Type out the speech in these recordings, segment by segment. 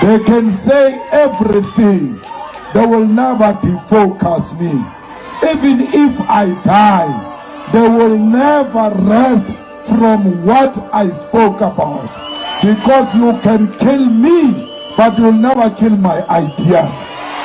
They can say everything. They will never defocus me. Even if I die, they will never rest from what I spoke about. Because you can kill me, but you'll never kill my ideas.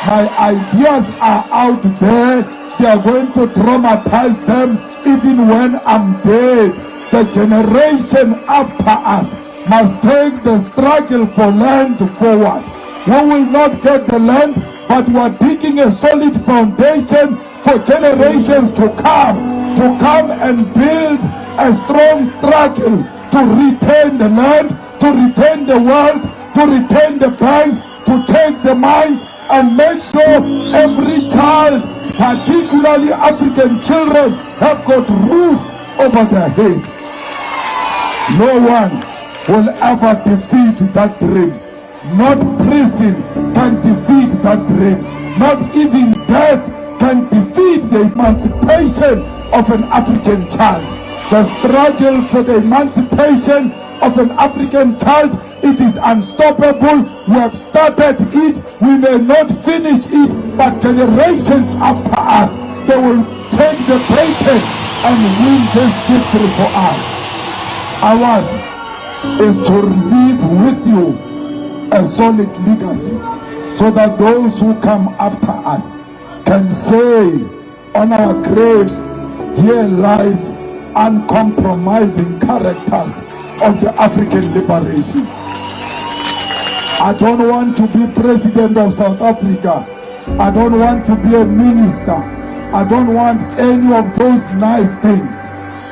My ideas are out there. They are going to traumatize them even when I'm dead. The generation after us must take the struggle for land forward. We will not get the land, but we are digging a solid foundation for generations to come, to come and build a strong struggle to retain the land, to retain the world, to retain the banks, to take the mines, and make sure every child, particularly African children, have got roof over their head. No one will ever defeat that dream. Not prison can defeat that dream. Not even death can defeat the emancipation of an African child. The struggle for the emancipation of an African child, it is unstoppable. We have started it. We may not finish it, but generations after us, they will take the baton and win this victory for us. Ours is to leave with you a solid legacy so that those who come after us can say on our graves here lies uncompromising characters of the African liberation. I don't want to be president of South Africa. I don't want to be a minister. I don't want any of those nice things.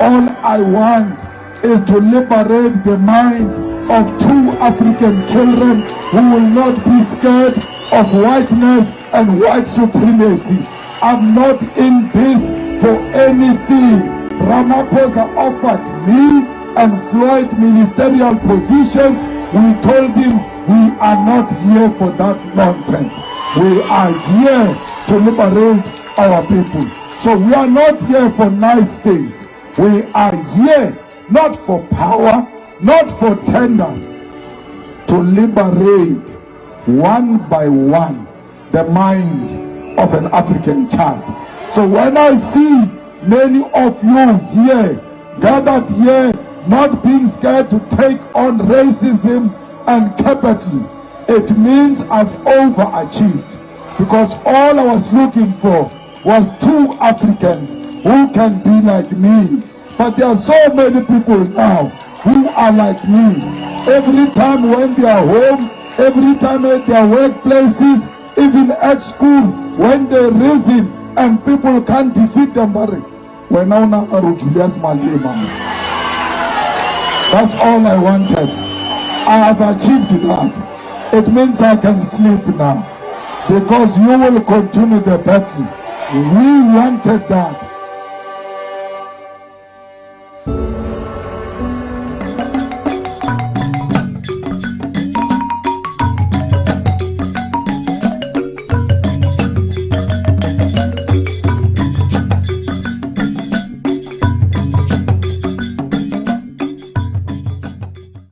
All I want is to liberate the minds of two African children who will not be scared of whiteness and white supremacy. I'm not in this for anything. Ramaphosa offered me and Floyd ministerial positions. We told him we are not here for that nonsense. We are here to liberate our people. So we are not here for nice things. We are here not for power, not for tenders, to liberate one by one the mind of an African child. So when I see many of you here, gathered here, not being scared to take on racism and capital, it means I've overachieved. Because all I was looking for was two Africans who can be like me but there are so many people now who are like me. Every time when they are home, every time at their workplaces, even at school, when they reason and people can't defeat them, but when now now Julius Malema. That's all I wanted. I have achieved that. It means I can sleep now. Because you will continue the battle. We wanted that.